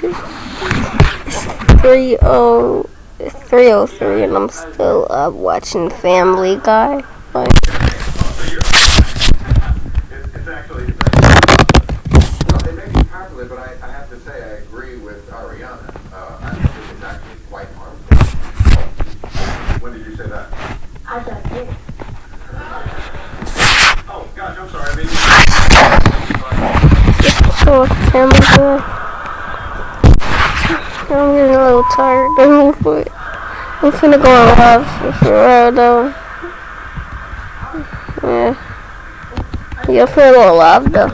two. It's 3 303 and I'm still up watching Family Guy. Like, It's, it's actually, it's actually, well, it may be popular, but I, I have to say I agree with Ariana. Uh, I think it's actually quite harmful. When did you say that? I just did. Oh, gosh, I'm sorry. I mean, so Family Guy. I'm getting a little tired. I'm finna go on live for real though. Yeah. Yeah, finna go on live though.